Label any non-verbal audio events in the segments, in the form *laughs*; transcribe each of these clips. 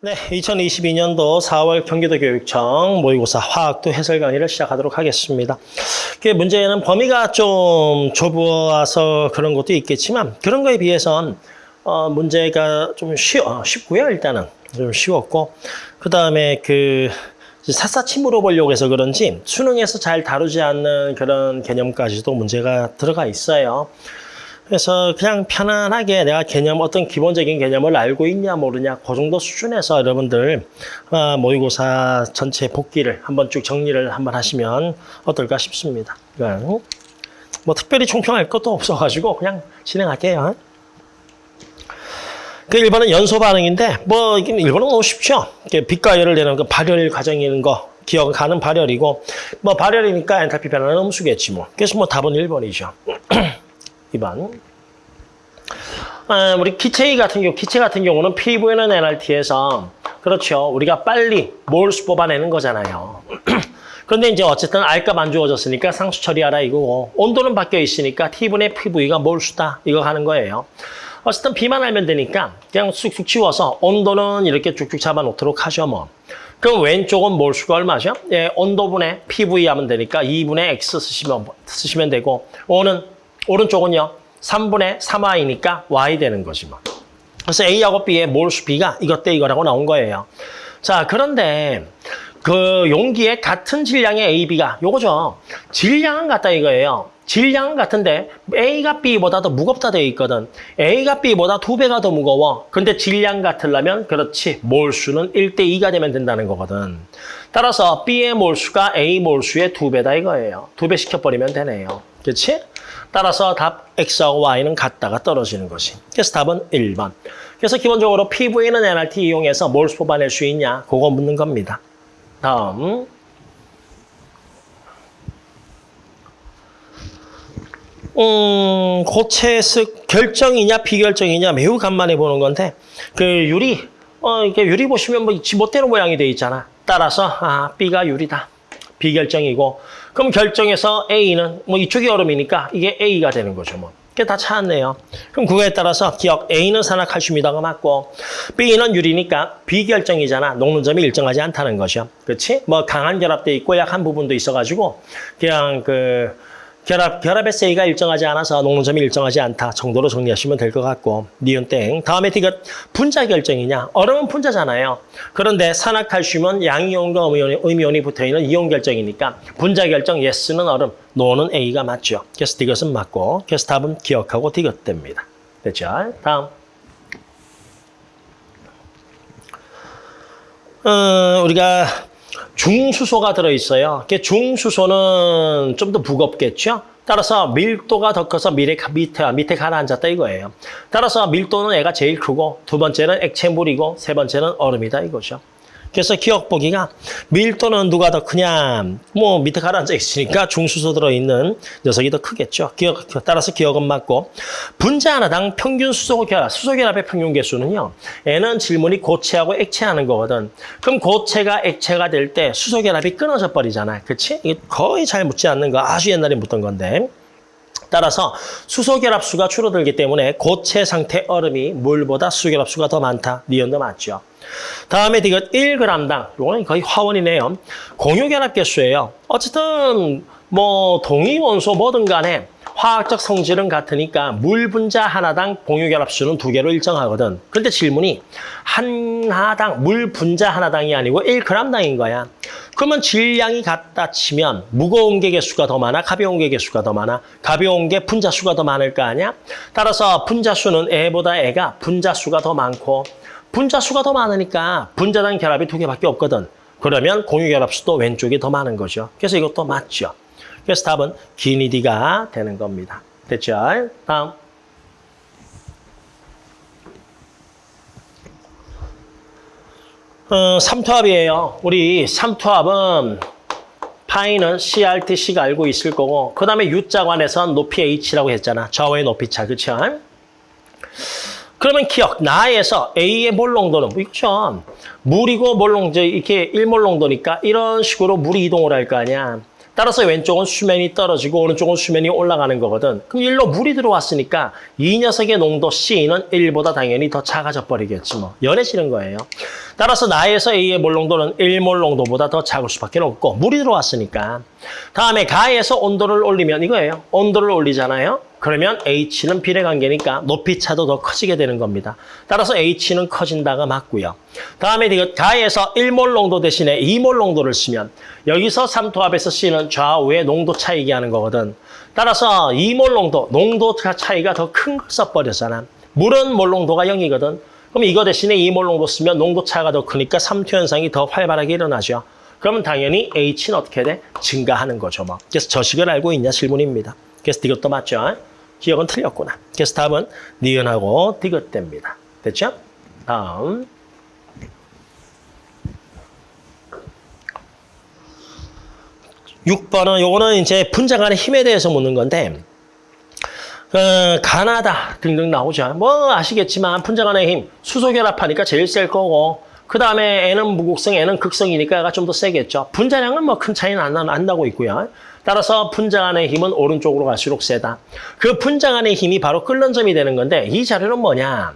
네, 2022년도 4월 경기도 교육청 모의고사 화학도 해설 강의를 시작하도록 하겠습니다. 그 문제는 범위가 좀 좁아서 그런 것도 있겠지만 그런 거에 비해선 어, 문제가 좀 쉬, 어, 쉽고요. 일단은 좀 쉬웠고 그 다음에 그 샅샅이 물어보려고 해서 그런지 수능에서 잘 다루지 않는 그런 개념까지도 문제가 들어가 있어요. 그래서 그냥 편안하게 내가 개념 어떤 기본적인 개념을 알고 있냐 모르냐 그 정도 수준에서 여러분들 어, 모의고사 전체 복기를 한번 쭉 정리를 한번 하시면 어떨까 싶습니다. 뭐 특별히 총평할 것도 없어가지고 그냥 진행할게요. 그 1번은 연소 반응인데 뭐 이게 1번은 너무 쉽죠. 빛과 열을 내는 그 발열 과정이는 거 기억하는 발열이고 뭐 발열이니까 엔탈피 변화는 음수겠지 뭐. 그래서 뭐 답은 1번이죠. *clears throat* 2번. 아, 우리 기체 같은 경우, 기체 같은 경우는 PV는 NRT에서 그렇죠. 우리가 빨리 몰수 뽑아내는 거잖아요. *clears throat* 그런데 이제 어쨌든 R값 안 주어졌으니까 상수 처리하라 이거고 온도는 바뀌어 있으니까 T분의 PV가 몰수다 이거 하는 거예요. 어쨌든 B만 알면 되니까 그냥 쑥쑥 치워서 온도는 이렇게 쭉쭉 잡아놓도록 하죠 뭐. 그럼 왼쪽은 몰수가 얼마죠? 예, 온도분의 PV 하면 되니까 2분의 X 쓰시면, 쓰시면 되고 O는 오른쪽은요. 3분의 3y니까 y 되는 거지 뭐. 그래서 A하고 B의 몰수 B가 이것 대 이거라고 나온 거예요. 자, 그런데 그 용기에 같은 질량의 A, B가 요거죠. 질량은 같다 이거예요. 질량은 같은데 A가 B보다 더 무겁다 되어 있거든. A가 B보다 두 배가 더 무거워. 근데 질량 같으려면 그렇지. 몰수는 1대 2가 되면 된다는 거거든. 따라서 B의 몰수가 A 몰수의 두 배다 이거예요. 두 배 시켜버리면 되네요. 그렇지? 따라서 답 X하고 Y는 같다가 떨어지는 것이. 그래서 답은 1번. 그래서 기본적으로 PV는 NRT 이용해서 몰수 뽑아낼 수 있냐? 그거 묻는 겁니다. 다음. 음, 고체습 결정이냐 비결정이냐 매우 간만에 보는 건데 그 유리 어 이게 유리 보시면 뭐 지못대로 모양이 돼 있잖아. 따라서 아 B가 유리다. 비결정이고 그럼 결정해서 A는 뭐 이쪽이 얼음이니까 이게 A가 되는 거죠 뭐. 그게 다 찾았네요. 그럼 그거에 따라서 기억 A는 산화칼슘이다가 맞고 B는 유리니까 비결정이잖아. 녹는 점이 일정하지 않다는 것이요. 그렇지? 뭐 강한 결합돼 있고 약한 부분도 있어가지고 그냥 그 결합, 결합의 세이가 일정하지 않아서 녹는 점이 일정하지 않다 정도로 정리하시면 될 것 같고 니은 땡. 다음에 디귿 분자 결정이냐. 얼음은 분자잖아요. 그런데 산화칼슘은 양이온과 음이온이, 음이온이 붙어있는 이온 결정이니까 분자 결정 예스는 얼음, 노는 A가 맞죠. 그래서 디귿은 맞고 그래서 답은 기억하고 디귿 됩니다. 됐죠? 다음. 어, 우리가 중수소가 들어있어요. 중수소는 좀 더 무겁겠죠? 따라서 밀도가 더 커서 밑에, 밑에, 밑에 가라앉았다 이거예요. 따라서 밀도는 애가 제일 크고 두 번째는 액체물이고 세 번째는 얼음이다 이거죠. 그래서 기억 보기가 밀도는 누가 더 크냐 뭐 밑에 가라앉아 있으니까 중수소 들어있는 녀석이 더 크겠죠. 기억, 따라서 기억은 맞고 분자 하나당 평균 수소 결합, 수소 결합의 평균 개수는요. N은 질문이 고체하고 액체하는 거거든. 그럼 고체가 액체가 될 때 수소 결합이 끊어져 버리잖아. 그렇지? 거의 잘 묻지 않는 거 아주 옛날에 묻던 건데. 따라서 수소 결합수가 줄어들기 때문에 고체 상태 얼음이 물보다 수소 결합수가 더 많다. 니은도 맞죠. 다음에 이것 1g당, 이거는 거의 화원이네요. 공유결합 개수예요. 어쨌든 뭐 동위 원소 뭐든 간에 화학적 성질은 같으니까 물 분자 하나당 공유결합수는 두 개로 일정하거든. 그런데 질문이 하나당 물 분자 하나당이 아니고 1g당인 거야. 그러면 질량이 같다 치면 무거운 게 개수가 더 많아, 가벼운 게 개수가 더 많아, 가벼운 게 분자 수가 더 많을 거 아니야? 따라서 분자 수는 애보다 애가 분자 수가 더 많고 분자 수가 더 많으니까 분자당 결합이 두 개밖에 없거든. 그러면 공유 결합수도 왼쪽이 더 많은 거죠. 그래서 이것도 맞죠. 그래서 답은 기니디가 되는 겁니다. 됐죠? 다음. 어, 삼투압이에요. 우리 삼투압은 파이는 CRTC가 알고 있을 거고 그 다음에 U자관에선 높이 H라고 했잖아. 좌우의 높이 차. 그렇죠? 그러면 기억, 나에서 A의 몰 농도는 있죠. 물이고 몰 농도, 이렇게 1몰 농도니까 이런 식으로 물이 이동을 할 거 아니야. 따라서 왼쪽은 수면이 떨어지고 오른쪽은 수면이 올라가는 거거든. 그럼 일로 물이 들어왔으니까 이 녀석의 농도 C는 1보다 당연히 더 작아져 버리겠지 뭐. 연해지는 거예요. 따라서 나에서 A의 몰 농도는 1몰 농도보다 더 작을 수밖에 없고 물이 들어왔으니까. 다음에 가에서 온도를 올리면 이거예요. 온도를 올리잖아요. 그러면 H는 비례 관계니까 높이 차도 더 커지게 되는 겁니다. 따라서 H는 커진다가 맞고요. 다음에 가에서 1몰 농도 대신에 2몰 농도를 쓰면 여기서 삼투압에서 C는 좌우의 농도 차 얘기하는 거거든. 따라서 2몰 농도, 농도 차이가 더 큰 걸 써버렸잖아. 물은 몰 농도가 0이거든. 그럼 이거 대신에 2몰 농도 쓰면 농도 차가 더 크니까 삼투 현상이 더 활발하게 일어나죠. 그러면 당연히 H는 어떻게 돼? 증가하는 거죠. 뭐. 그래서 저식을 알고 있냐 질문입니다. 그래서 이것도 맞죠? 기억은 틀렸구나. 그래서 답은 니은하고 디귿됩니다. 됐죠? 다음. 육번은 요거는 이제 분자 간의 힘에 대해서 묻는 건데 어, 가나다 등등 나오죠. 뭐 아시겠지만 분자 간의 힘, 수소 결합하니까 제일 셀 거고 그 다음에 N은 무극성, N은 극성이니까 얘가 좀 더 세겠죠. 분자량은 뭐 큰 차이는 안, 나- 안 나고 있고요. 따라서 분자 간의 힘은 오른쪽으로 갈수록 세다. 그 분자 간의 힘이 바로 끓는 점이 되는 건데 이 자료는 뭐냐.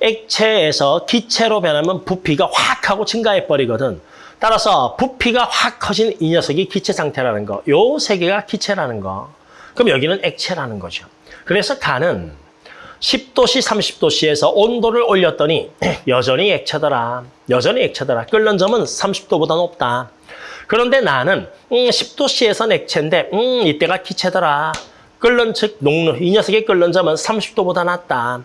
액체에서 기체로 변하면 부피가 확 하고 증가해 버리거든. 따라서 부피가 확 커진 이 녀석이 기체 상태라는 거. 요 세 개가 기체라는 거. 그럼 여기는 액체라는 거죠. 그래서 간은 10도씨, 30도씨에서 온도를 올렸더니 *clears throat* 여전히 액체더라. 여전히 액체더라. 끓는 점은 30도보다 높다. 그런데 나는 음, 10도씨에선 액체인데 음, 이때가 기체더라. 끓는 즉 녹는 이 녀석의 끓는 점은 30도보다 낮다.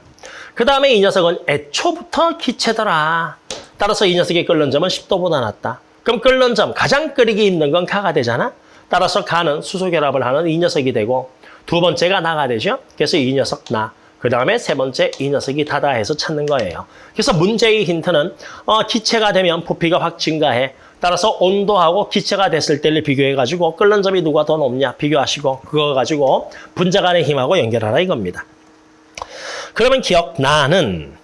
그 다음에 이 녀석은 애초부터 기체더라. 따라서 이 녀석의 끓는 점은 10도보다 낮다. 그럼 끓는 점 가장 끓이기 힘든 건 가가 되잖아. 따라서 가는 수소 결합을 하는 이 녀석이 되고 두 번째가 나가 되죠. 그래서 이 녀석 나. 그 다음에 세 번째 이 녀석이 다다 해서 찾는 거예요. 그래서 문제의 힌트는 어, 기체가 되면 부피가 확 증가해. 따라서 온도하고 기체가 됐을 때를 비교해가지고 끓는 점이 누가 더 높냐 비교하시고 그거 가지고 분자 간의 힘하고 연결하라 이겁니다. 그러면 기억 나는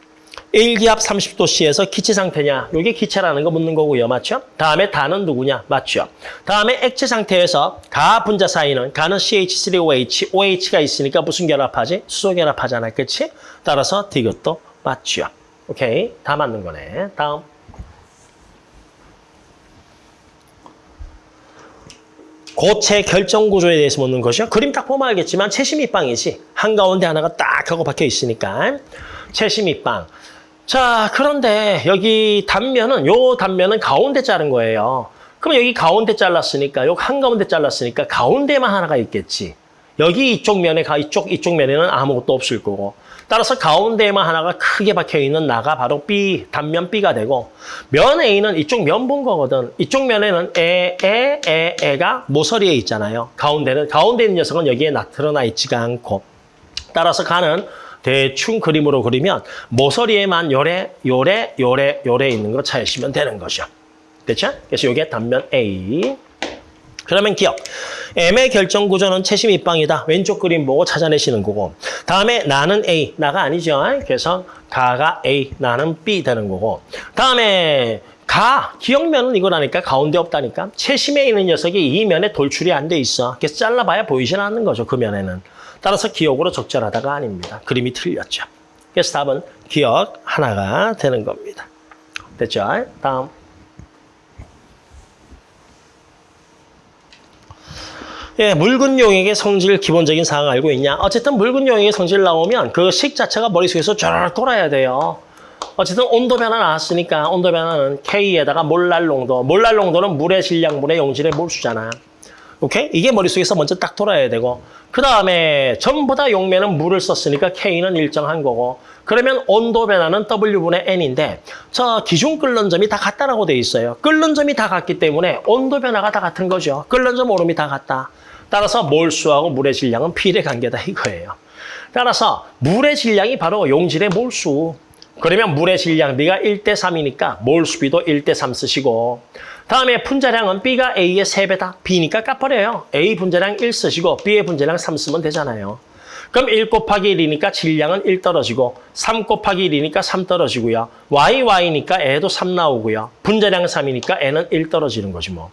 1기압 30도씨에서 기체 상태냐? 이게 기체라는 거 묻는 거고요. 맞죠? 다음에 다는 누구냐? 맞죠? 다음에 액체 상태에서 가 분자 사이는 가는 CH3OH, OH가 있으니까 무슨 결합하지? 수소 결합하잖아. 그치? 따라서 이것도 맞죠? 오케이. 다 맞는 거네. 다음. 고체 결정 구조에 대해서 묻는 것이요. 그림 딱 보면 알겠지만 채심이빵이지. 한가운데 하나가 딱 하고 박혀 있으니까. 채심이빵. 자, 그런데 여기 단면은 요 단면은 가운데 자른 거예요. 그럼 여기 가운데 잘랐으니까 요 한가운데 잘랐으니까 가운데만 하나가 있겠지. 여기 이쪽 면에 가 이쪽 이쪽 면에는 아무것도 없을 거고. 따라서 가운데에만 하나가 크게 박혀 있는 나가 바로 B 단면 B가 되고 면 A는 이쪽 면 본 거거든. 이쪽 면에는 에, 에, 에, 에가 모서리에 있잖아요. 가운데는 가운데 있는 녀석은 여기에 나타나 있지가 않고 따라서 가는 대충 그림으로 그리면 모서리에만 요래, 요래, 요래, 요래 있는 거 찾으시면 되는 거죠. 됐죠? 그래서 이게 단면 A. 그러면 기억. M의 결정 구조는 채심 입방이다. 왼쪽 그림 보고 찾아내시는 거고. 다음에 나는 A, 나가 아니죠. 그래서 가가 A, 나는 B 되는 거고. 다음에 가, 기억면은 이거라니까 가운데 없다니까. 채심에 있는 녀석이 이 면에 돌출이 안 돼 있어. 그래서 잘라봐야 보이진 않는 거죠. 그 면에는. 따라서 기억으로 적절하다가 아닙니다. 그림이 틀렸죠. 그래서 답은 기억 하나가 되는 겁니다. 됐죠? 다음. 예, 묽은 용액의 성질 기본적인 사항 알고 있냐? 어쨌든 묽은 용액의 성질 나오면 그 식 자체가 머릿속에서 쫙 돌아야 돼요. 어쨌든 온도 변화 나왔으니까 온도 변화는 K에다가 몰랄 농도. 몰랄 농도는 물의 질량분의 용질의 몰수잖아. 오케이? 이게 머릿속에서 먼저 딱 돌아야 되고 그 다음에 전부 다 용매는 물을 썼으니까 K는 일정한 거고 그러면 온도 변화는 W분의 N인데 저 기준 끓는 점이 다 같다라고 돼 있어요. 끓는 점이 다 같기 때문에 온도 변화가 다 같은 거죠. 끓는 점 오름이 다 같다. 따라서 몰수하고 물의 질량은 비례 관계다 이거예요. 따라서 물의 질량이 바로 용질의 몰수. 그러면 물의 질량 B가 1대 3이니까 몰수비도 1대 3 쓰시고 다음에 분자량은 B가 A의 3배다. B니까 까버려요. A 분자량 1 쓰시고 B의 분자량 3 쓰면 되잖아요. 그럼 1 곱하기 1이니까 질량은 1 떨어지고 3 곱하기 1이니까 3 떨어지고요. Y, Y니까 애도 3 나오고요. 분자량 3이니까 N은 1 떨어지는 거지 뭐.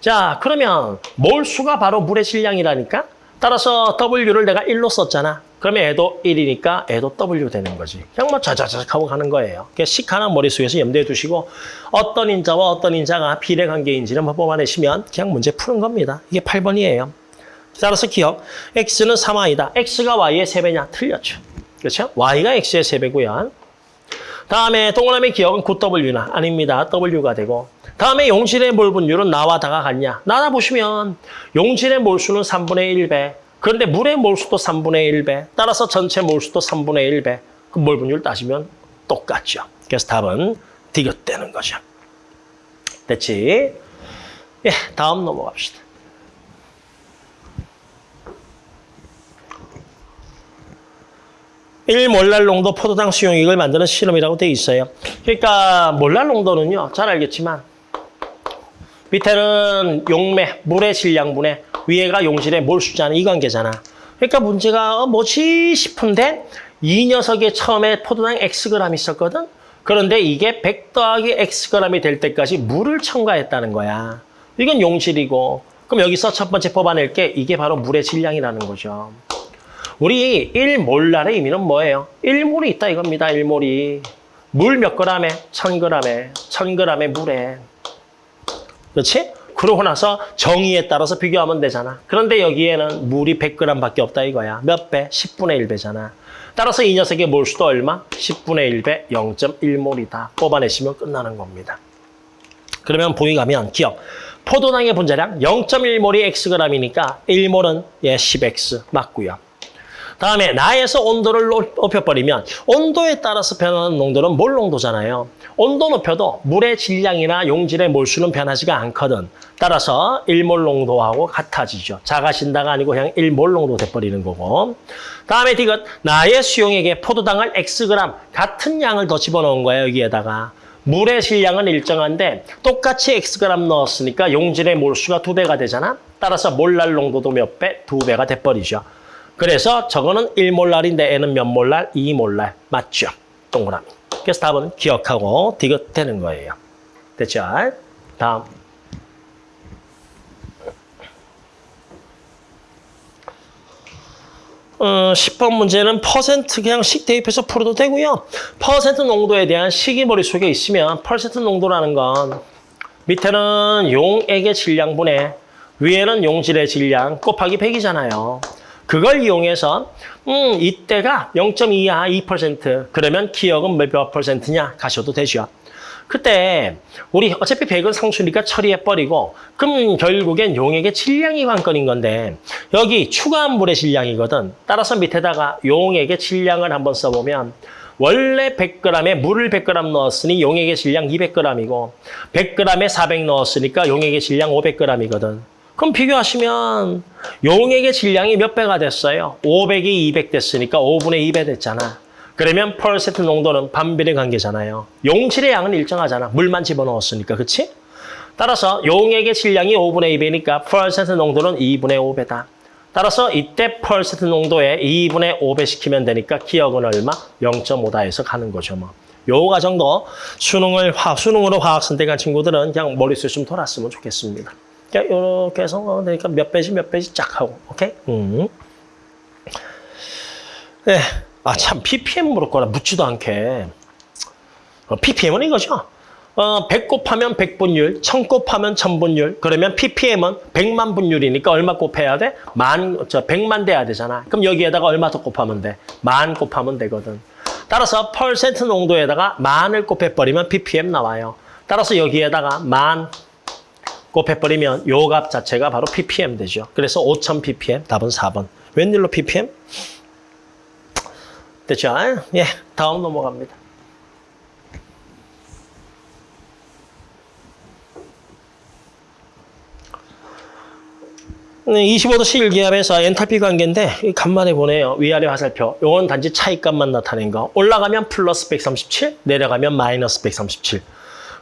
자, 그러면 몰수가 바로 물의 질량이라니까? 따라서 W를 내가 1로 썼잖아. 그러면 애도 1이니까 애도 W 되는 거지. 그냥 뭐 자자자작 하고 가는 거예요. 그식 하나 머릿속에서 염두에 두시고 어떤 인자와 어떤 인자가 비례관계인지를 한번 뽑아내시면 그냥 문제 푸는 겁니다. 이게 8번이에요. 따라서 기억. X는 3Y다. X가 Y의 3배냐? 틀렸죠. 그렇죠? Y가 X의 3배고요. 다음에 동그라미 기억은 9W나 아닙니다. W가 되고 다음에 용질의 몰 분율은 나와 다가 같냐? 나나 보시면 용질의 몰수는 3분의 1배 그런데 물의 몰수도 3분의 1배 따라서 전체 몰수도 3분의 1배 그 몰 분율 따지면 똑같죠. 그래서 답은 디귿되는 거죠. 됐지? 예, 다음 넘어갑시다. 1몰랄 농도 포도당 수용액을 만드는 실험이라고 돼 있어요. 그러니까 몰랄 농도는요. 잘 알겠지만 밑에는 용매, 물의 질량분에 위에가 용질의 몰수자는 이 관계잖아. 그러니까 문제가 어, 뭐지 싶은데 이 녀석의 처음에 포도당 Xg 있었거든. 그런데 이게 100 더하기 Xg이 될 때까지 물을 첨가했다는 거야. 이건 용질이고 그럼 여기서 첫 번째 뽑아낼 게 이게 바로 물의 질량이라는 거죠. 우리 1몰랄의 의미는 뭐예요? 1몰이 있다 이겁니다. 1몰이. 물 몇 그램에? 1000g에. 1000g의 물에. 그렇지? 그러고 나서 정의에 따라서 비교하면 되잖아. 그런데 여기에는 물이 100g밖에 없다 이거야. 몇 배? 10분의 1배잖아. 따라서 이 녀석의 몰수도 얼마? 10분의 1배 0.1몰이다. 뽑아내시면 끝나는 겁니다. 그러면 보기 가면 기억. 포도당의 분자량 0.1몰이 xg이니까 1몰은 예 10x 맞고요. 다음에 나에서 온도를 높여버리면 온도에 따라서 변하는 농도는 몰 농도잖아요. 온도 높여도 물의 질량이나 용질의 몰수는 변하지가 않거든. 따라서 1몰 농도하고 같아지죠. 작아진다가 아니고 그냥 1몰 농도 돼버리는 거고. 다음에 디귿 나의 수용액에 포도당을 Xg 같은 양을 더 집어넣은 거예요. 여기에다가. 물의 질량은 일정한데 똑같이 Xg 넣었으니까 용질의 몰수가 두 배가 되잖아. 따라서 몰랄 농도도 몇 배? 두 배가 돼버리죠. 그래서 저거는 1몰랄인데 N은 몇 몰랄? 2몰랄. 맞죠? 동그라미. 그래서 답은 기억하고 디귿 되는 거예요. 됐죠? 다음. 어, 10번 문제는 퍼센트 그냥 식 대입해서 풀어도 되고요. 퍼센트 농도에 대한 식이 머릿속에 있으면 퍼센트 농도라는 건 밑에는 용액의 질량분에 위에는 용질의 질량 곱하기 100이잖아요. 그걸 이용해서 음 이때가 0.2야 2% 그러면 기억은 몇 퍼센트냐 가셔도 되죠. 그때 우리 어차피 100은 상수니까 처리해버리고 그럼 결국엔 용액의 질량이 관건인 건데 여기 추가한 물의 질량이거든. 따라서 밑에다가 용액의 질량을 한번 써보면 원래 100g에 물을 100g 넣었으니 용액의 질량 200g이고 100g에 400 넣었으니까 용액의 질량 500g이거든. 그럼 비교하시면 용액의 질량이 몇 배가 됐어요? 500이 200 됐으니까 5분의 2배 됐잖아. 그러면 퍼센트 농도는 반비례 관계잖아요. 용질의 양은 일정하잖아. 물만 집어넣었으니까. 그치? 따라서 용액의 질량이 5분의 2배니까 퍼센트 농도는 2분의 5배다. 따라서 이때 퍼센트 농도에 2분의 5배 시키면 되니까 기억은 얼마? 0.5다 해서 가는 거죠. 뭐. 요 과정도 수능을 화, 수능으로 화학 선택한 친구들은 그냥 머릿속에 좀 돌았으면 좋겠습니다. 이렇게 해서 그러니까 몇 배씩 몇 배씩 쫙 하고 오케이? 음. 네. 아참 ppm 물을 거라 묻지도 않게 어, ppm은 이거죠. 어, 100 곱하면 100분율, 1000 곱하면 1000분율. 그러면 ppm은 100만 분율이니까 얼마 곱해야 돼? 만, 저 100만 돼야 되잖아. 그럼 여기에다가 얼마 더 곱하면 돼? 만 곱하면 되거든. 따라서 퍼센트 농도에다가 만을 곱해버리면 ppm 나와요. 따라서 여기에다가 만 곱해버리면 요 값 자체가 바로 ppm 되죠. 그래서 5000 ppm, 답은 4번. 웬일로 ppm? 됐죠? 예, 다음 넘어갑니다. 네, 25도 실기압에서 엔탈피 관계인데 간만에 보네요. 위아래 화살표. 요건 단지 차이값만 나타낸 거. 올라가면 플러스 137, 내려가면 마이너스 137.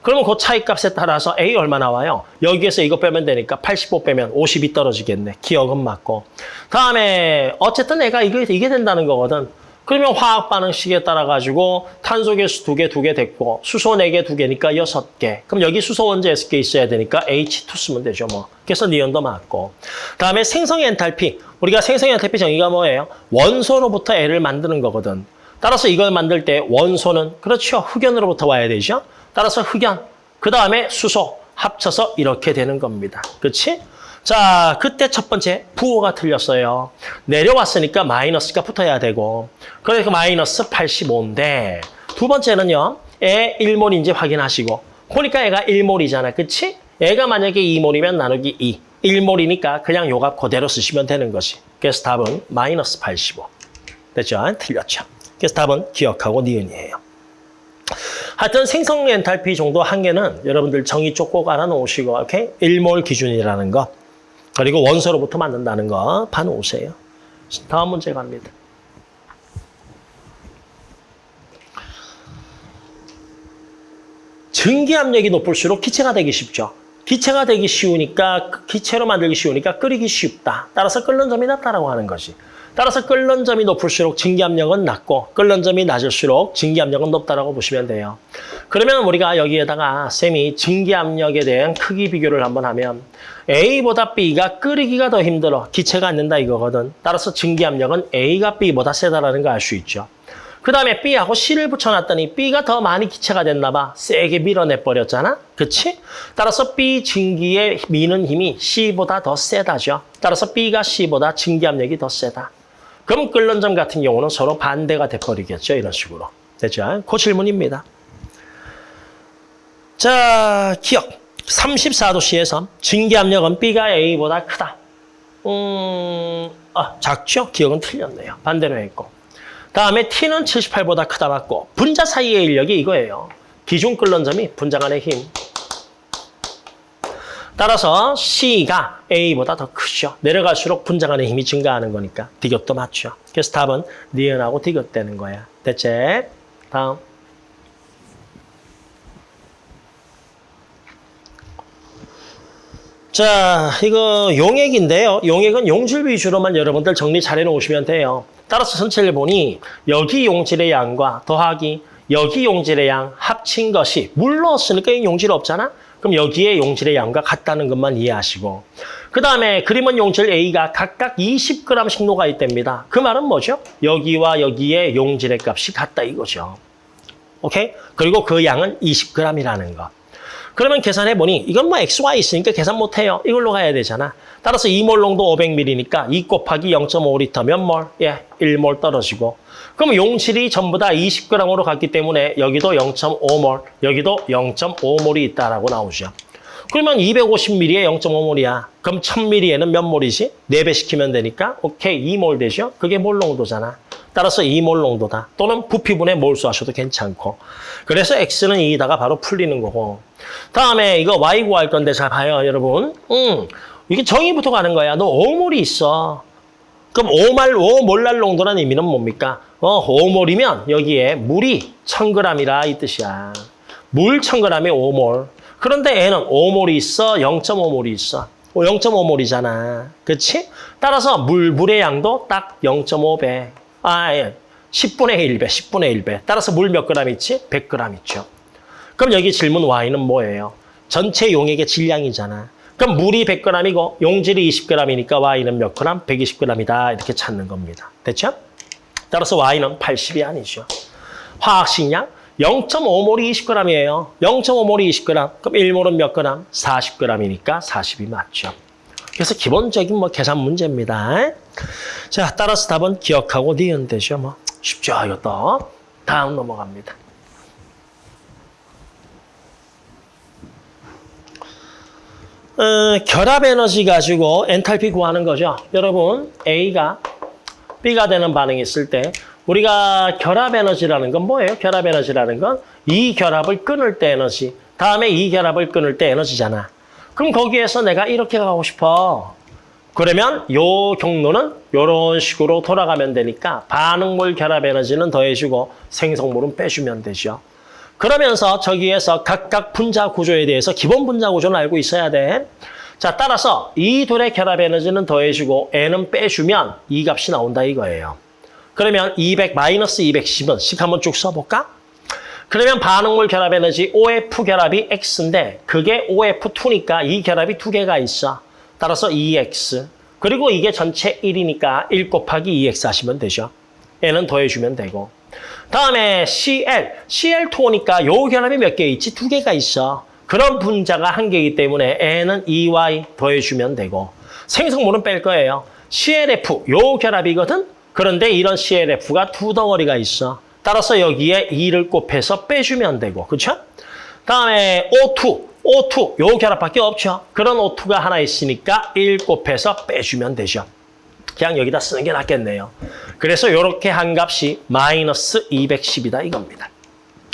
그러면 그 차이값에 따라서 A 얼마 나와요? 여기에서 이거 빼면 되니까 85 빼면 50이 떨어지겠네. 기억은 맞고. 다음에 어쨌든 애가 이게, 이게 된다는 거거든. 그러면 화학 반응식에 따라 가지고 탄소 개수 두 개, 두 개 됐고 수소 네 개, 두 개니까 여섯 개. 그럼 여기 수소 원자 여섯 개 있어야 되니까 H2 쓰면 되죠, 뭐. 그래서 니온도 맞고. 다음에 생성 엔탈피. 우리가 생성 엔탈피 정의가 뭐예요? 원소로부터 L을 만드는 거거든. 따라서 이걸 만들 때 원소는 그렇죠. 흑연으로부터 와야 되죠. 따라서 흑연. 그 다음에 수소 합쳐서 이렇게 되는 겁니다. 그렇지? 자, 그때 첫 번째 부호가 틀렸어요. 내려왔으니까 마이너스가 붙어야 되고 그러니까 마이너스 85인데 두 번째는요. 애 1몰인지 확인하시고 보니까 애가 1몰이잖아. 그치? 애가 만약에 2몰이면 나누기 2. 1몰이니까 그냥 요 값 그대로 쓰시면 되는 것이. 그래서 답은 마이너스 85. 됐죠? 틀렸죠. 그래서 답은 기억하고 니은이에요. 하여튼 생성 엔탈피 정도 한계는 여러분들 정의 쪽 꼭 알아놓으시고 오케이? 1몰 기준이라는 거 그리고 원소로부터 만든다는 거 봐놓으세요. 다음 문제 갑니다. 증기 압력이 높을수록 기체가 되기 쉽죠. 기체가 되기 쉬우니까 기체로 만들기 쉬우니까 끓이기 쉽다. 따라서 끓는 점이 낮다라고 하는 것이. 따라서 끓는 점이 높을수록 증기압력은 낮고 끓는 점이 낮을수록 증기압력은 높다라고 보시면 돼요. 그러면 우리가 여기에다가 쌤이 증기압력에 대한 크기 비교를 한번 하면 A보다 B가 끓이기가 더 힘들어. 기체가 안 된다 이거거든. 따라서 증기압력은 A가 B보다 세다라는 걸 알 수 있죠. 그 다음에 B하고 C를 붙여놨더니 B가 더 많이 기체가 됐나 봐. 세게 밀어내버렸잖아. 그치? 따라서 B 증기에 미는 힘이 C보다 더 세다죠. 따라서 B가 C보다 증기압력이 더 세다. 그럼 끓는 점 같은 경우는 서로 반대가 돼버리겠죠. 이런 식으로. 됐죠? 그 질문입니다. 자, 기억. 34도씨에서 증기압력은 B가 A보다 크다. 음, 아, 작죠? 기억은 틀렸네요. 반대로 했고. 다음에 T는 78보다 크다 맞고 분자 사이의 인력이 이거예요. 기준 끓는 점이 분자 간의 힘. 따라서 C가 A보다 더 크죠. 내려갈수록 간의 힘이 증가하는 거니까 디귿도 맞죠. 그래서 답은 니은하고 디귿 되는 거야. 됐지? 다음. 자, 이거 용액인데요. 용액은 용질 위주로만 여러분들 정리 잘 해놓으시면 돼요. 따라서 전체를 보니 여기 용질의 양과 더하기 여기 용질의 양 합친 것이 물 넣었으니까 이 용질 없잖아? 그럼 여기에 용질의 양과 같다는 것만 이해하시고 그 다음에 그림은 용질 A가 각각 20g씩 녹아 있답니다. 그 말은 뭐죠? 여기와 여기에 용질의 값이 같다 이거죠. 오케이? 그리고 그 양은 20g이라는 거. 그러면 계산해보니 이건 뭐 XY 있으니까 계산 못해요. 이걸로 가야 되잖아. 따라서 2몰 농도 500ml니까 2 곱하기 0.5L 몇 몰? 예, 1몰 떨어지고. 그럼 용질이 전부 다 20g으로 갔기 때문에 여기도 0.5몰, 여기도 0.5몰이 있다라고 나오죠. 그러면 250ml에 0.5몰이야. 그럼 1000ml에는 몇 몰이지? 4배 시키면 되니까 오케이 2몰 되죠? 그게 몰 농도잖아. 따라서 2몰 농도다. 또는 부피분의 몰수 하셔도 괜찮고. 그래서 X는 2다가 바로 풀리는 거고. 다음에 이거 Y 구할 건데 잘 봐요, 여러분. 음, 이게 정의부터 가는 거야. 너 5몰이 있어. 그럼 5말, 5몰랄 농도라는 의미는 뭡니까? 어, 5몰이면 여기에 물이 1000g이라 이 뜻이야. 물 1000g에 5몰. 그런데 얘는 5몰이 있어, 0.5몰이 있어. 0.5몰이잖아. 그치? 따라서 물, 물의 양도 딱 0.5배. 아, 예. 10분의 1배, 10분의 1배. 따라서 물 몇 그램 있지? 100g 있죠. 그럼 여기 질문 Y는 뭐예요? 전체 용액의 질량이잖아. 그럼 물이 100g이고 용질이 20g이니까 Y는 몇 g? 120g이다. 이렇게 찾는 겁니다. 됐죠? 따라서 Y는 80이 아니죠. 화학식량 0.5몰이 20g이에요. 0.5몰이 20g. 그럼 1몰은 몇 g? 40g이니까 40이 맞죠. 그래서 기본적인 뭐 계산 문제입니다. 자, 따라서 답은 기억하고 니은 되죠. 뭐 쉽죠, 이것도. 다음 넘어갑니다. 어, 결합 에너지 가지고 엔탈피 구하는 거죠. 여러분, A가 B가 되는 반응이 있을 때 우리가 결합 에너지라는 건 뭐예요? 결합 에너지라는 건 이 결합을 끊을 때 에너지, 다음에 이 결합을 끊을 때 에너지잖아. 그럼 거기에서 내가 이렇게 가고 싶어. 그러면 요 경로는 이런 식으로 돌아가면 되니까 반응몰 결합 에너지는 더해주고 생성물은 빼주면 되죠. 그러면서 저기에서 각각 분자 구조에 대해서 기본 분자 구조는 알고 있어야 돼. 자, 따라서 이 둘의 결합 에너지는 더해주고 N은 빼주면 이 값이 나온다 이거예요. 그러면 200 마이너스 210은 식 한번 쭉 써볼까? 그러면 반응물 결합 에너지 OF 결합이 X인데 그게 OF2니까 이 결합이 두 개가 있어. 따라서 2X. 그리고 이게 전체 1이니까 1 곱하기 2X 하시면 되죠. 얘는 더해주면 되고. 다음에 CL. CL2니까 요 결합이 몇 개 있지? 두 개가 있어. 그런 분자가 한 개이기 때문에 N은 EY 더해주면 되고. 생성물은 뺄 거예요. CLF, 요 결합이거든? 그런데 이런 CLF가 두 덩어리가 있어. 따라서 여기에 2를 곱해서 빼주면 되고, 그렇죠? 다음에 O2, O2, 요 결합밖에 없죠. 그런 O2가 하나 있으니까 1 곱해서 빼주면 되죠. 그냥 여기다 쓰는 게 낫겠네요. 그래서 이렇게 한 값이 마이너스 210이다 이겁니다.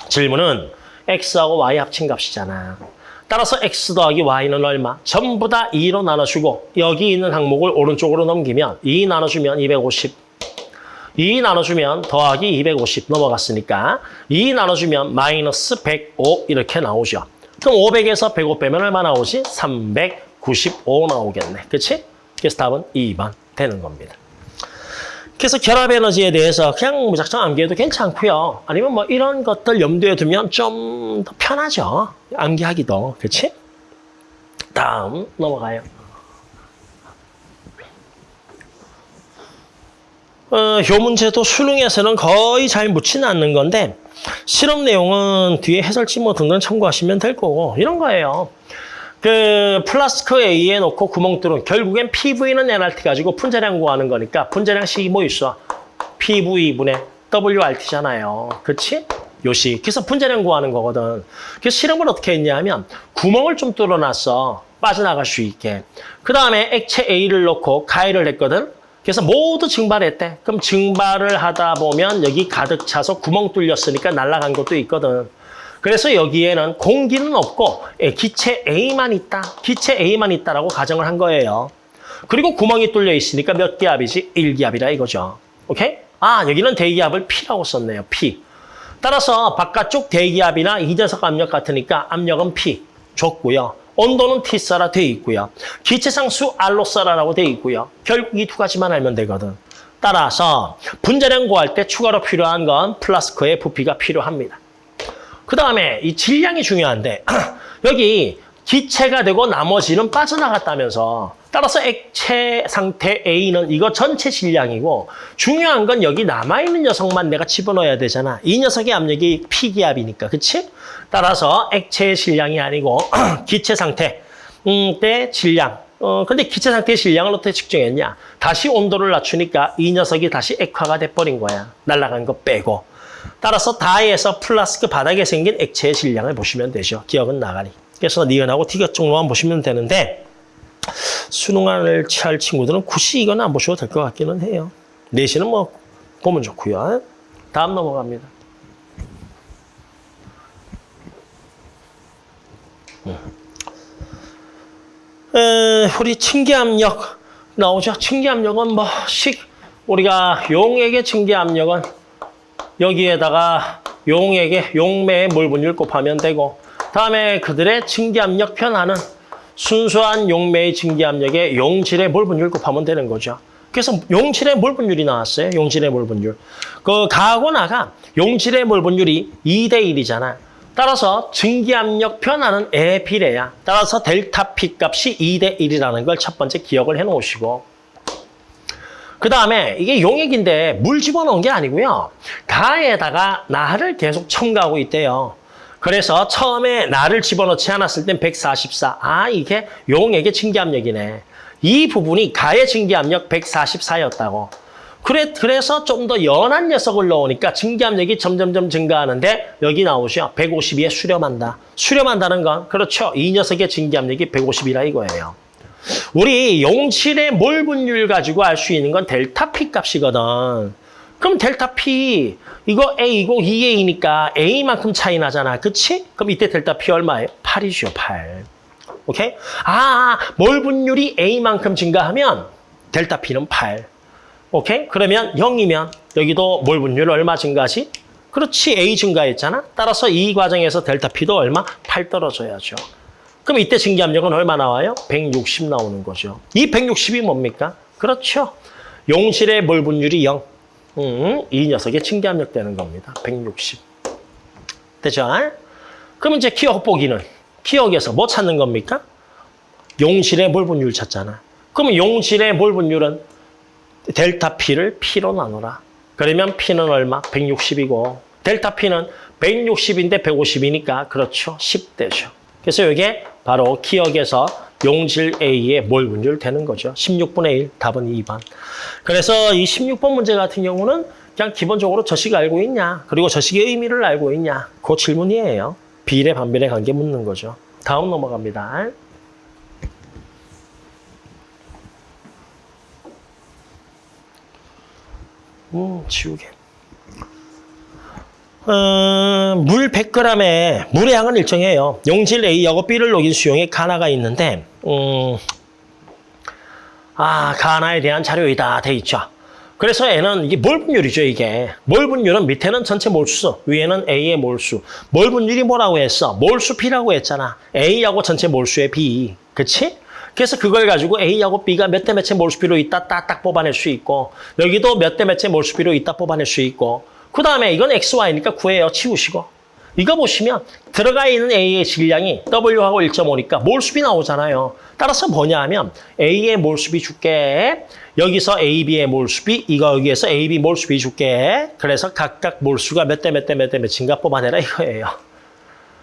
질문은 X하고 Y 합친 값이잖아. 따라서 X 더하기 Y는 얼마? 전부 다 2로 나눠주고 여기 있는 항목을 오른쪽으로 넘기면 2 나눠주면 250. 2 나눠주면 더하기 250 넘어갔으니까 2 나눠주면 마이너스 105 이렇게 나오죠. 그럼 500에서 105 빼면 얼마 나오지? 395 나오겠네. 그치? 그래서 답은 2번 되는 겁니다. 그래서 결합 에너지에 대해서 그냥 무작정 암기해도 괜찮고요. 아니면 뭐 이런 것들 염두에 두면 좀 더 편하죠. 암기하기도. 그치? 다음 넘어가요. 어, 요 문제도 수능에서는 거의 잘 묻지는 않는 건데 실험 내용은 뒤에 해설지 뭐 등등 참고하시면 될 거고 이런 거예요. 그 플라스크 A에 놓고 구멍 뚫은 결국엔 PV는 NRT 가지고 분자량 구하는 거니까 분자량식이 뭐 있어? PV분의 WRT잖아요. 그치? 요식. 그래서 분자량 구하는 거거든. 그래서 실험을 어떻게 했냐 하면 구멍을 좀 뚫어놨어. 빠져나갈 수 있게. 그 다음에 액체 A를 넣고 가열을 했거든. 그래서 모두 증발했대. 그럼 증발을 하다 보면 여기 가득 차서 구멍 뚫렸으니까 날아간 것도 있거든. 그래서 여기에는 공기는 없고 예, 기체 A만 있다. 기체 A만 있다라고 가정을 한 거예요. 그리고 구멍이 뚫려 있으니까 몇 기압이지? 1기압이라 이거죠. 오케이? 아, 여기는 대기압을 P라고 썼네요. P. 따라서 바깥쪽 대기압이나 이전석 압력 같으니까 압력은 P 줬고요. 온도는 T사라 돼 있고요. 기체상수 알로사라라고 돼 있고요. 결국 이 두 가지만 알면 되거든. 따라서 분자량 구할 때 추가로 필요한 건 플라스크의 부피가 필요합니다. 그 다음에 이 질량이 중요한데 *clears throat* 여기 기체가 되고 나머지는 빠져나갔다면서 따라서 액체 상태 A는 이거 전체 질량이고 중요한 건 여기 남아있는 녀석만 내가 집어넣어야 되잖아. 이 녀석의 압력이 P기압이니까. 그치? 따라서 액체의 질량이 아니고 *clears throat* 기체 상태 음, 때 질량. 어, 근데 기체 상태의 질량을 어떻게 측정했냐? 다시 온도를 낮추니까 이 녀석이 다시 액화가 돼버린 거야. 날아간 거 빼고. 따라서 다에서 플라스크 바닥에 생긴 액체의 질량을 보시면 되죠. 기역은 나가리. 그래서 니은하고 디귿 정도만 보시면 되는데 수능을 취할 친구들은 굳이 이건 안 보셔도 될 것 같기는 해요. 내신은 뭐 보면 좋고요. 다음 넘어갑니다. 에, 우리 층계압력 나오죠. 층계압력은 뭐 식 우리가 용액의 층계압력은 여기에다가 용액의 용매의 몰분율 곱하면 되고 다음에 그들의 층계압력 변화는 순수한 용매의 층계압력에 용질의 몰분율 곱하면 되는 거죠. 그래서 용질의 몰분율이 나왔어요. 용질의 몰분율. 그 가하고 나가 용질의 몰분율이 2대 1이잖아. 따라서 증기압력 변화는 에 비례야. 따라서 델타 P 값이 2대 1이라는 걸 첫 번째 기억을 해 놓으시고 그 다음에 이게 용액인데 물 집어넣은 게 아니고요. 가에다가 나를 계속 첨가하고 있대요. 그래서 처음에 나를 집어넣지 않았을 땐 144. 아, 이게 용액의 증기압력이네. 이 부분이 가의 증기압력 144였다고. 그래, 그래서 좀 더 연한 녀석을 넣으니까 증기압력이 점점점 증가하는데 여기 나오죠. 152에 수렴한다. 수렴한다는 건 그렇죠. 이 녀석의 증기압력이 150이라 이거예요. 우리 용질의 몰 분율 가지고 알 수 있는 건 델타 P 값이거든. 그럼 델타 P 이거 A이고 2A니까 A만큼 차이 나잖아. 그치? 그럼 이때 델타 P 얼마예요? 8이죠. 8. 오케이? 아, 몰 분율이 A만큼 증가하면 델타 P는 8. 오케이? 그러면 0이면 여기도 몰 분율 얼마 증가하지? 그렇지. A 증가했잖아. 따라서 이 과정에서 델타 P도 얼마? 8 떨어져야죠. 그럼 이때 증기압력은 얼마 나와요? 160 나오는 거죠. 이 160이 뭡니까? 그렇죠. 용실의 몰 분율이 0. 음, 이 녀석의 층계압력 되는 겁니다. 160. 되죠? 그럼 이제 기억 보기는 기억에서 뭐 찾는 겁니까? 용질의 몰 분율 찾잖아. 그러면 용질의 몰 분율은 델타 P를 P로 나누라. 그러면 P는 얼마? 160이고 델타 P는 160인데 150이니까 그렇죠. 10대죠. 그래서 이게 바로 기억에서 용질 A의 몰 분율 되는 거죠. 16분의 1, 답은 2번. 그래서 이 16번 문제 같은 경우는 그냥 기본적으로 저식 알고 있냐, 그리고 저식의 의미를 알고 있냐, 그 질문이에요. 비례, 반비례 관계 묻는 거죠. 다음 넘어갑니다. 음, 지우개. 어, 물 100g에 물의 양은 일정해요. 용질 A하고 B를 녹인 수용에 가나가 있는데 음, 아 가나에 대한 자료이다 돼 있죠. 그래서 N은 이게 몰 분율이죠 이게. 몰 분율은 밑에는 전체 몰수, 위에는 A의 몰수. 몰 분율이 뭐라고 했어? 몰수 P라고 했잖아. A하고 전체 몰수의 B. 그치? 그래서 그걸 가지고 A하고 B가 몇 대 몇의 몰수비로 있다 딱딱 뽑아낼 수 있고 여기도 몇 대 몇의 몰수비로 있다 뽑아낼 수 있고 그 다음에 이건 XY니까 구해요. 치우시고. 이거 보시면 들어가 있는 A의 질량이 W하고 1.5니까 몰수비 나오잖아요. 따라서 뭐냐 하면 A의 몰수비 줄게. 여기서 AB의 몰수비, 이거 여기에서 AB 몰수비 줄게. 그래서 각각 몰수가 몇 대 몇 대 몇 대 몇인가 뽑아내라 이거예요.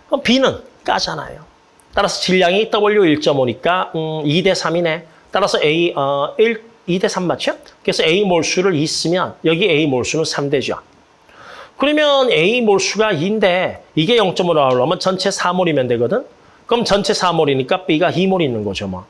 그럼 B는 까잖아요. 따라서 질량이 W 1.5니까 음, 2대 3이네. 따라서 A 어, 1, 2대 3 맞죠? 그래서 A 몰수를 2 쓰면 여기 A 몰수는 3대죠. 그러면 A 몰수가 2인데 이게 0.5로 나오려면 전체 4몰이면 되거든? 그럼 전체 4몰이니까 B가 2몰 있는 거죠. 뭐.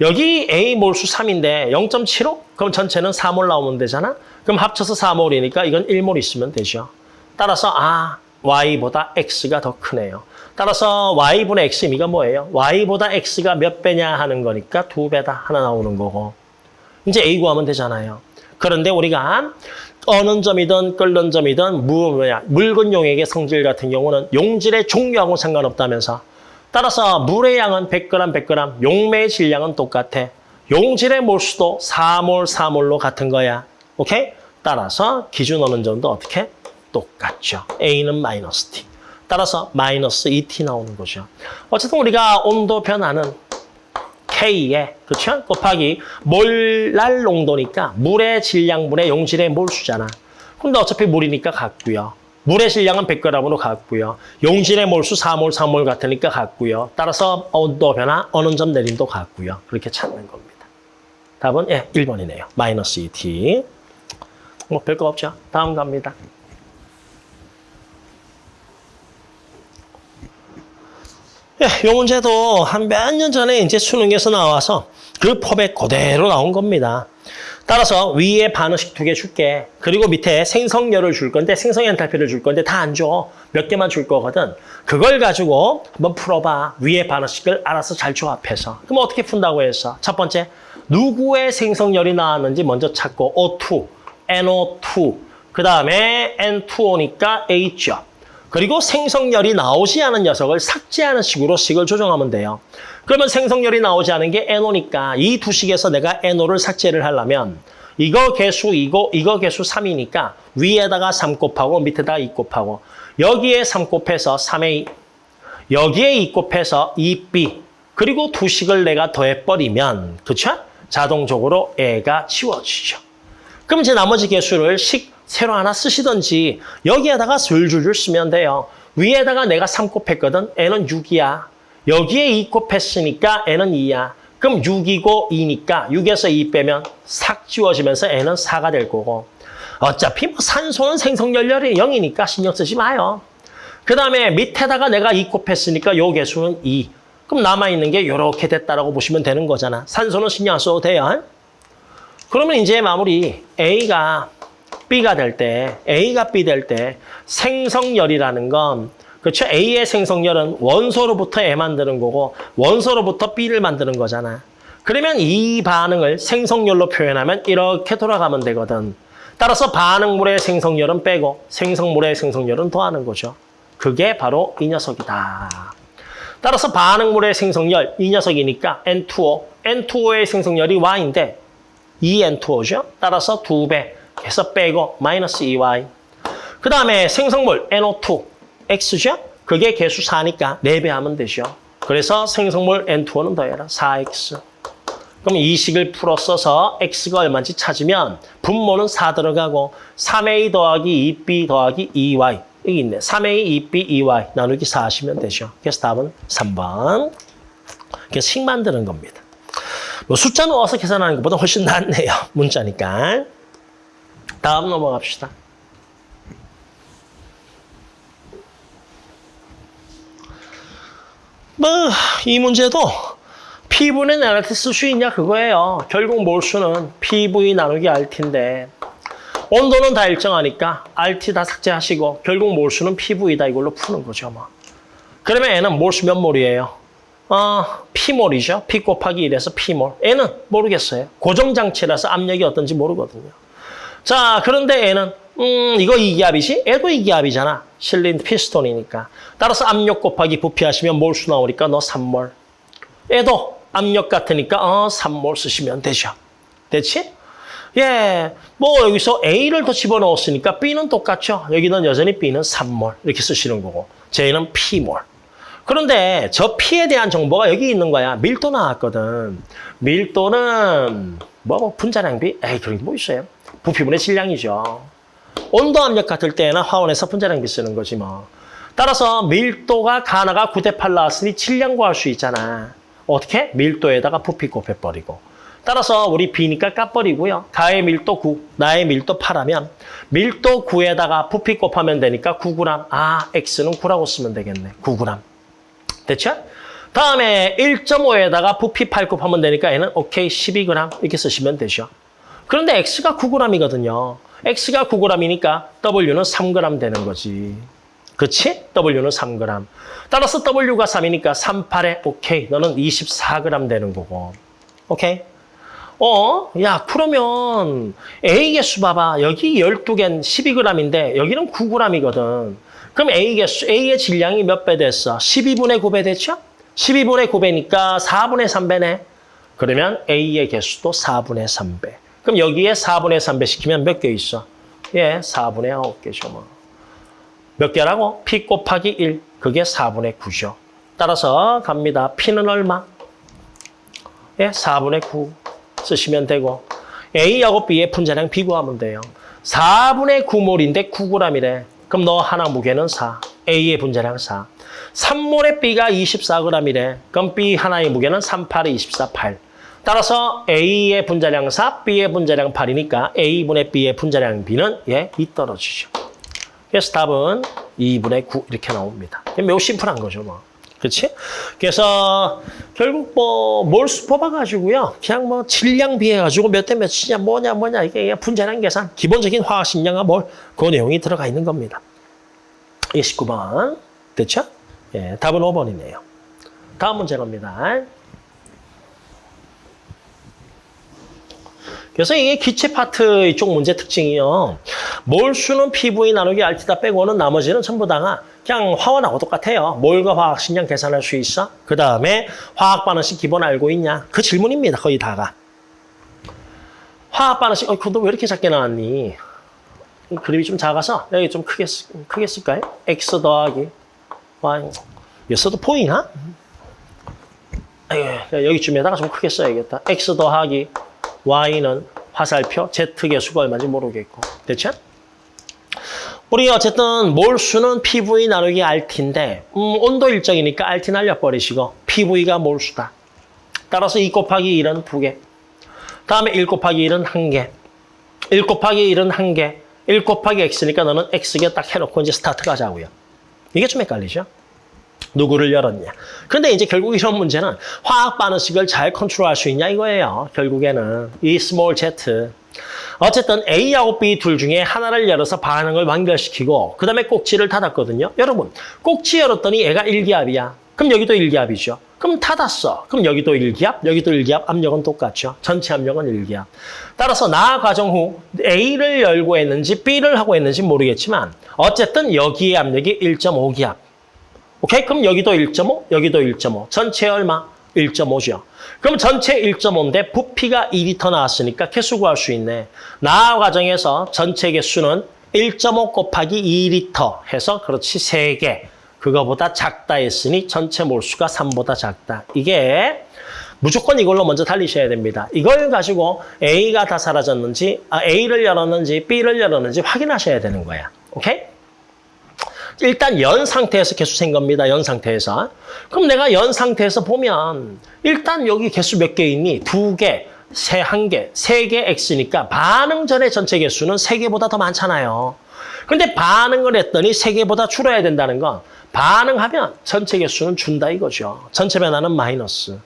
여기 A 몰수 3인데 0.75? 그럼 전체는 4몰 나오면 되잖아? 그럼 합쳐서 4몰이니까 이건 1몰 있으면 되죠. 따라서 아, Y보다 X가 더 크네요. 따라서 Y분의 X 의미가 뭐예요? Y보다 X가 몇 배냐 하는 거니까 두 배다 하나 나오는 거고. 이제 A 구하면 되잖아요. 그런데 우리가 어느 점이든 끓는 점이든 뭐냐 묽은 용액의 성질 같은 경우는 용질의 종류하고 상관없다면서 따라서 물의 양은 100g, 100g, 용매의 질량은 똑같아. 용질의 몰수도 4몰, 4몰로 같은 거야. 오케이? 따라서 기준 어느 점도 어떻게? 똑같죠. A는 마이너스 T. 따라서 마이너스 2T 나오는 거죠. 어쨌든 우리가 온도 변화는 K에 그렇죠? 곱하기 몰랄 농도니까 물의 질량분의 용질의 몰수잖아. 근데 어차피 물이니까 같고요. 물의 질량은 100g으로 같고요. 용질의 몰수 4몰, 3몰 같으니까 같고요. 따라서 온도 변화, 어느 점 내림도 같고요. 그렇게 찾는 겁니다. 답은 예, 1번이네요. 마이너스 2t. 뭐 별거 없죠. 다음 갑니다. 이 문제도 한 몇 년 전에 이제 수능에서 나와서 그 법에 그대로 나온 겁니다. 따라서 위에 반응식 두 개 줄게. 그리고 밑에 생성열을 줄 건데 생성 엔탈피를 줄 건데 다 안 줘. 몇 개만 줄 거거든. 그걸 가지고 한번 풀어봐. 위에 반응식을 알아서 잘 조합해서. 그럼 어떻게 푼다고 했어? 첫 번째, 누구의 생성열이 나왔는지 먼저 찾고 O2, NO2, 그 다음에 N2O니까 H죠. 그리고 생성열이 나오지 않은 녀석을 삭제하는 식으로 식을 조정하면 돼요. 그러면 생성열이 나오지 않은 게 NO니까 이 두 식에서 내가 NO를 삭제를 하려면 이거 개수 이거 이거 개수 3이니까 위에다가 3 곱하고 밑에다가 2 곱하고 여기에 3 곱해서 3A 여기에 2 곱해서 2B 그리고 두 식을 내가 더해버리면 그쵸? 자동적으로 애가 치워지죠. 그럼 이제 나머지 개수를 식 새로 하나 쓰시든지 여기에다가 줄줄줄 쓰면 돼요. 위에다가 내가 3 곱했거든. 애는 6이야. 여기에 2 곱했으니까 애는 2야. 그럼 6이고 2니까 6에서 2 빼면 삭 지워지면서 애는 4가 될 거고. 어차피 뭐 산소는 생성연료이 0이니까 신경 쓰지 마요. 그 다음에 밑에다가 내가 2 곱했으니까 요 개수는 2. 그럼 남아있는 게 이렇게 됐다라고 보시면 되는 거잖아. 산소는 신경 안 써도 돼요. 그러면 이제 마무리 A가 B가 될 때, A가 B 될 때 생성열이라는 건 그렇죠? A의 생성열은 원소로부터 애 만드는 거고 원소로부터 B를 만드는 거잖아. 그러면 이 반응을 생성열로 표현하면 이렇게 돌아가면 되거든. 따라서 반응물의 생성열은 빼고 생성물의 생성열은 더하는 거죠. 그게 바로 이 녀석이다. 따라서 반응물의 생성열, 이 녀석이니까 N2O. N2O의 생성열이 Y인데 2N2O죠. 따라서 2배 해서 빼고 마이너스 2y. 그 다음에 생성물 NO2 X죠? 그게 개수 4니까 4배 하면 되죠. 그래서 생성물 N2는 더해라. 4X. 그럼 이 식을 풀어 써서 X가 얼마인지 찾으면 분모는 4 들어가고 3A 더하기 2B 더하기 2Y 여기 있네. 3A, 2B, 2Y 나누기 4 하시면 되죠. 그래서 답은 3번. 그래서 식 만드는 겁니다. 뭐 숫자 넣어서 계산하는 것보다 훨씬 낫네요. *laughs* 문자니까. 다음 넘어갑시다. 뭐, 이 문제도 P분의 나한테 쓸수 있냐 그거예요. 결국 몰수는 PV 나누기 RT인데 온도는 다 일정하니까 RT 다 삭제하시고 결국 몰수는 PV다 이걸로 푸는 거죠. 뭐. 그러면 N은 몰수 몇 몰이에요? 어, P몰이죠. P 곱하기 1에서 P몰. N은 모르겠어요. 고정장치라서 압력이 어떤지 모르거든요. 자, 그런데 N은 음, 이거 이기압이지? 애도 이기압이잖아. 실린 피스톤이니까. 따라서 압력 곱하기 부피하시면 몰수 나오니까 너 3몰. 애도 압력 같으니까 어 3몰 쓰시면 되죠. 됐지? 예, 뭐 여기서 A를 더 집어넣었으니까 B는 똑같죠. 여기는 여전히 B는 3몰 이렇게 쓰시는 거고 J는 P몰. 그런데 저 P에 대한 정보가 여기 있는 거야. 밀도 나왔거든. 밀도는 뭐, 뭐 분자량비? 에이 그런 게 뭐 있어요. 부피분의 질량이죠. 온도 압력 같을 때는 화원에서 분자량비 쓰는 거지 뭐. 따라서 밀도가 가나가 9대 8 나왔으니 질량 구할 수 있잖아. 어떻게? 밀도에다가 부피 곱해버리고. 따라서 우리 B니까 까버리고요. 가의 밀도 9, 나의 밀도 8 하면 밀도 9에다가 부피 곱하면 되니까 9g. 아, X는 9라고 쓰면 되겠네. 9g. 됐죠? 다음에 1.5에다가 부피 8 곱하면 되니까 얘는 오케이 12g 이렇게 쓰시면 되죠. 그런데 X가 9g이거든요. X가 9g이니까 W는 3g 되는 거지. 그치? W는 3g. 따라서 W가 3이니까 3, 8에 오케이. 너는 24g 되는 거고. 오케이? 어? 야, 그러면 A 개수 봐봐. 여기 12개는 12g인데 여기는 9g이거든. 그럼 A 개수, A의 질량이 몇 배 됐어? 12분의 9배 됐죠? 12분의 9배니까 4분의 3배네. 그러면 A의 개수도 4분의 3배. 그럼 여기에 4분의 3배 시키면 몇 개 있어? 예, 4분의 9개죠. 뭐. 몇 개라고? P 곱하기 1. 그게 4분의 9죠. 따라서 갑니다. P는 얼마? 예, 4분의 9 쓰시면 되고 A하고 B의 분자량 비교하면 돼요. 4분의 9몰인데 9g이래. 그럼 너 하나 무게는 4. A의 분자량 4. 3몰의 B가 24g이래. 그럼 B 하나의 무게는 3, 8에 24, 8. 따라서 A의 분자량 4, B의 분자량 8이니까 A분의 B의 분자량 B는 예, 2 떨어지죠. 그래서 답은 2분의 9 이렇게 나옵니다. 매우 심플한 거죠. 뭐. 그렇지? 그래서 결국 뭐 몰수 뽑아가지고요. 그냥 뭐 질량 비해가지고 몇 대 몇이냐 뭐냐 뭐냐 이게 분자량 계산 기본적인 화학식량과 몰그 내용이 들어가 있는 겁니다. 29번 됐죠? 예, 답은 5번이네요. 다음 문제 갑니다. 그래서 이게 기체 파트 이쪽 문제 특징이요. 몰수는 PV 나누기 RT다 빼고는 나머지는 전부 다가 그냥 화원하고 똑같아요. 몰과 화학 식량 계산할 수 있어? 그 다음에 화학 반응식 기본 알고 있냐? 그 질문입니다. 거의 다가. 화학 반응식, 어, 그거 왜 이렇게 작게 나왔니? 그림이 좀 작아서 여기 좀 크게, 쓰, 크게 쓸까요? X 더하기 Y. 여기서도 보이나? 아유, 여기쯤에다가 좀 크게 써야겠다. X 더하기 Y는 화살표, Z개수가 얼마인지 모르겠고. 됐죠? 우리 어쨌든 몰수는 PV 나누기 RT인데 음, 온도 일정이니까 RT 날려버리시고 PV가 몰수다. 따라서 2 곱하기 1은 2개. 다음에 1 곱하기 1은 1개. 1 곱하기 1은 1개. 1 곱하기 X니까 너는 X개 딱 해놓고 이제 스타트 가자고요. 이게 좀 헷갈리죠? 누구를 열었냐. 그런데 이제 결국 이런 문제는 화학 반응식을 잘 컨트롤할 수 있냐 이거예요. 결국에는 이 small z. 어쨌든 A하고 B 둘 중에 하나를 열어서 반응을 완결시키고 그 다음에 꼭지를 닫았거든요. 여러분 꼭지 열었더니 얘가 1기압이야. 그럼 여기도 1기압이죠. 그럼 닫았어. 그럼 여기도 1기압, 여기도 1기압, 압력은 똑같죠. 전체 압력은 1기압. 따라서 나 과정 후 A를 열고 했는지 B를 하고 했는지 모르겠지만 어쨌든 여기에 압력이 1.5기압. 오케이? 그럼 여기도 1.5, 여기도 1.5. 전체 얼마? 1.5죠. 그럼 전체 1.5인데 부피가 2리터 나왔으니까 개수 구할 수 있네. 나 과정에서 전체 개수는 1.5 곱하기 2리터 해서 그렇지 3개. 그거보다 작다 했으니 전체 몰수가 3보다 작다. 이게 무조건 이걸로 먼저 달리셔야 됩니다. 이걸 가지고 A가 다 사라졌는지, 아, A를 열었는지, B를 열었는지 확인하셔야 되는 거야. 오케이? 일단 연 상태에서 개수 센 겁니다. 연 상태에서. 그럼 내가 연 상태에서 보면 일단 여기 개수 몇 개 있니? 두 개, 세 한 개, 세 개 X니까 반응 전의 전체 개수는 세 개보다 더 많잖아요. 근데 반응을 했더니 세 개보다 줄어야 된다는 건 반응하면 전체 개수는 준다 이거죠. 전체 변화는 마이너스.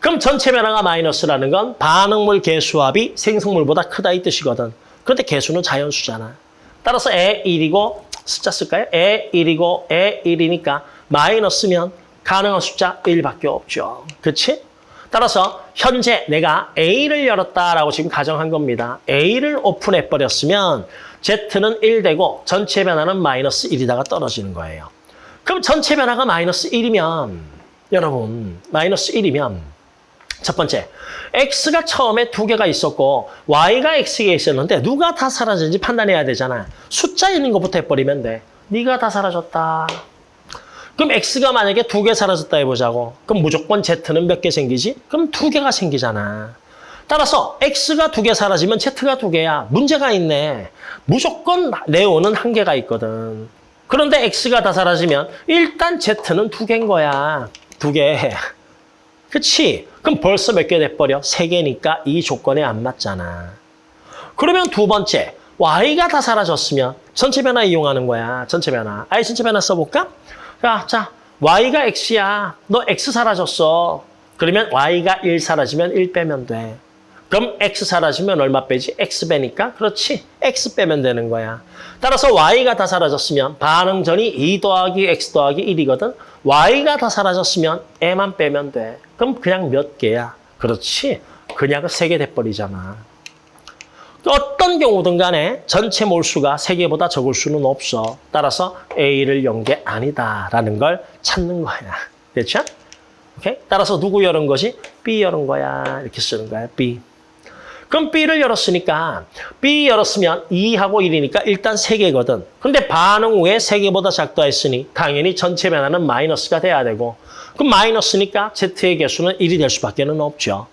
그럼 전체 변화가 마이너스라는 건 반응물 개수합이 생성물보다 크다 이 뜻이거든. 그런데 개수는 자연수잖아. 따라서 에 1이고 숫자 쓸까요? 에 1이고 에 1이니까 마이너스면 가능한 숫자 1밖에 없죠. 그렇지? 따라서 현재 내가 A를 열었다라고 지금 가정한 겁니다. A를 오픈해버렸으면 Z는 1 되고 전체 변화는 마이너스 1이다가 떨어지는 거예요. 그럼 전체 변화가 마이너스 1이면 여러분 마이너스 1이면 첫 번째, X가 처음에 두 개가 있었고 Y가 X가 있었는데 누가 다 사라졌는지 판단해야 되잖아. 숫자 있는 것부터 해버리면 돼. 네가 다 사라졌다. 그럼 X가 만약에 두 개 사라졌다 해보자고. 그럼 무조건 Z는 몇 개 생기지? 그럼 두 개가 생기잖아. 따라서 X가 두 개 사라지면 Z가 두 개야. 문제가 있네. 무조건 네오는 한 개가 있거든. 그런데 X가 다 사라지면 일단 Z는 두 개인 거야. 두 개. 그치? 그럼 벌써 몇 개 돼버려? 세 개니까 이 조건에 안 맞잖아. 그러면 두 번째, Y가 다 사라졌으면 전체 변화 이용하는 거야. 전체 변화. 아예 전체 변화 써볼까? 자, 자, Y가 X야. 너 X 사라졌어. 그러면 Y가 1 사라지면 1 빼면 돼. 그럼 X 사라지면 얼마 빼지? X 빼니까? 그렇지. X 빼면 되는 거야. 따라서 Y가 다 사라졌으면 반응전이 2 더하기 X 더하기 1이거든. Y가 다 사라졌으면 E만 빼면 돼. 그럼 그냥 몇 개야? 그렇지. 그냥 세 개 돼버리잖아. 어떤 경우든 간에 전체 몰수가 세개보다 적을 수는 없어. 따라서 A를 연게 아니다라는 걸 찾는 거야. 됐죠? 오케이? 따라서 누구 열은 것이? B 열은 거야. 이렇게 쓰는 거야. B. 그럼 B를 열었으니까 B 열었으면 2하고 1이니까 일단 3개거든. 근데 반응 후에 3개보다 작다 했으니 당연히 전체 변화는 마이너스가 돼야 되고 그럼 마이너스니까 Z의 개수는 1이 될 수밖에 는 없죠.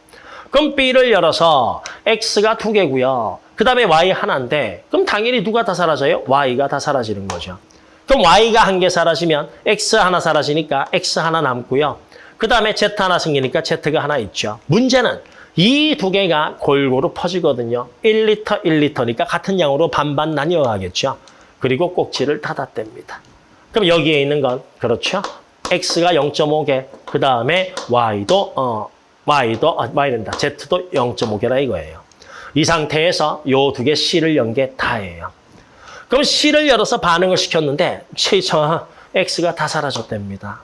그럼 B를 열어서 X가 2개고요. 그 다음에 Y 하나인데 그럼 당연히 누가 다 사라져요? Y가 다 사라지는 거죠. 그럼 Y가 한 개 사라지면 X 하나 사라지니까 X 하나 남고요. 그 다음에 Z 하나 생기니까 Z가 하나 있죠. 문제는 이 두 개가 골고루 퍼지거든요. 1리터, 1리터니까 같은 양으로 반반 나뉘어 가겠죠. 그리고 꼭지를 닫아댑니다. 그럼 여기에 있는 건 그렇죠. X가 0.5개, 그 다음에 Y도 어 Y도 아, Y된다. Z도 0.5개라 이거예요. 이 상태에서 요 두 개 C를 연 게 다예요. 그럼 C를 열어서 반응을 시켰는데 최저 X가 다 사라졌답니다.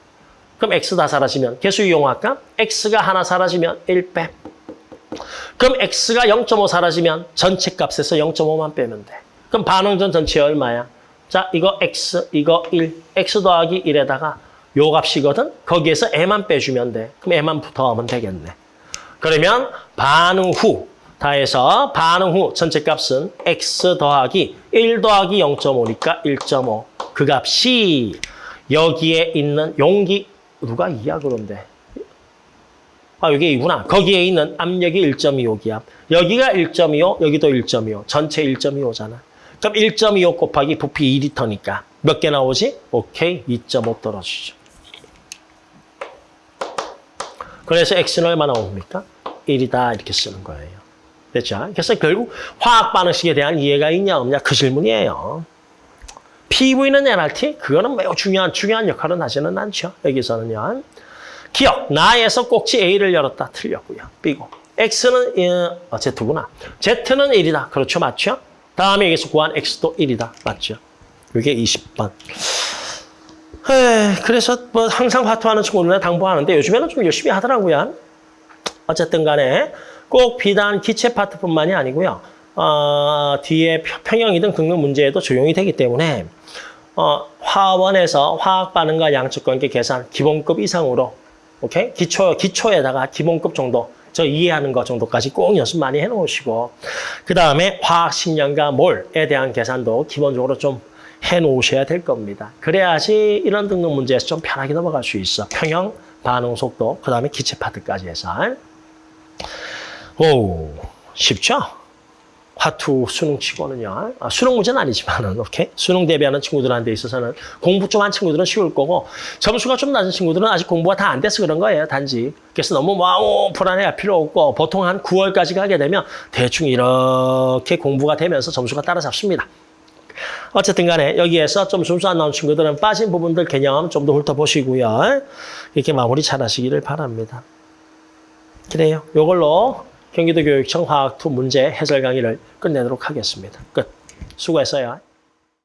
그럼 X 다 사라지면 개수 이용할까? X가 하나 사라지면 1 빼. 그럼 X가 0.5 사라지면 전체 값에서 0.5만 빼면 돼. 그럼 반응전 전체 얼마야? 자, 이거 X, 이거 1. X 더하기 1에다가 요 값이거든? 거기에서 M만 빼주면 돼. 그럼 M만 더하면 되겠네. 그러면 반응 후 다 해서 반응 후 전체 값은 X 더하기 1 더하기 0.5니까 1.5. 그 값이 여기에 있는 용기 누가 2야 그런데? 아, 여기 2구나. 거기에 있는 압력이 1.25 기압. 여기가 1.25, 여기도 1.25. 전체 1.25잖아. 그럼 1.25 곱하기 부피 2리터니까 몇 개 나오지? 오케이, 2.5 떨어지죠. 그래서 X는 얼마 나옵니까? 1이다 이렇게 쓰는 거예요. 됐죠? 그래서 결국 화학 반응식에 대한 이해가 있냐 없냐 그 질문이에요. PV는 NRT? 그거는 매우 중요한 중요한 역할은 하지는 않죠. 여기서는요. 기억, 나에서 꼭지 A를 열었다. 틀렸고요. B고. X는 어, Z구나. Z는 1이다. 그렇죠. 맞죠? 다음에 여기서 구한 X도 1이다. 맞죠? 이게 20번. 에이, 그래서 뭐 항상 화투하는 친구들은 당부하는데 요즘에는 좀 열심히 하더라고요. 어쨌든 간에 꼭 비단 기체 파트뿐만이 아니고요. 어, 뒤에 평형이든 긁는 문제에도 적용이 되기 때문에 어, 화원에서 화학 반응과 양측 관계 계산 기본급 이상으로 오케이? 기초, 기초에다가 기본급 정도, 저 이해하는 것 정도까지 꼭 연습 많이 해놓으시고, 그 다음에 화학 식량과 몰에 대한 계산도 기본적으로 좀 해놓으셔야 될 겁니다. 그래야지 이런 등록 문제에서 좀 편하게 넘어갈 수 있어. 평형, 반응 속도, 그 다음에 기체 파트까지 해서. 오, 쉽죠? 화투 수능 치고는요. 아, 수능 문제는 아니지만은, *laughs* 오케이? 수능 대비하는 친구들한테 있어서는 공부 좀 한 친구들은 쉬울 거고, 점수가 좀 낮은 친구들은 아직 공부가 다 안 돼서 그런 거예요, 단지. 그래서 너무 wow, 불안해할 필요 없고, 보통 한 9월까지 가게 되면 대충 이렇게 공부가 되면서 점수가 따라잡습니다. 어쨌든 간에 여기에서 좀 점수 안 나온 친구들은 빠진 부분들 개념 좀 더 훑어보시고요. 이렇게 마무리 잘 하시기를 바랍니다. 그래요. 요걸로 경기도 교육청 화학2 문제 해설 강의를 끝내도록 하겠습니다. 끝. 수고했어요.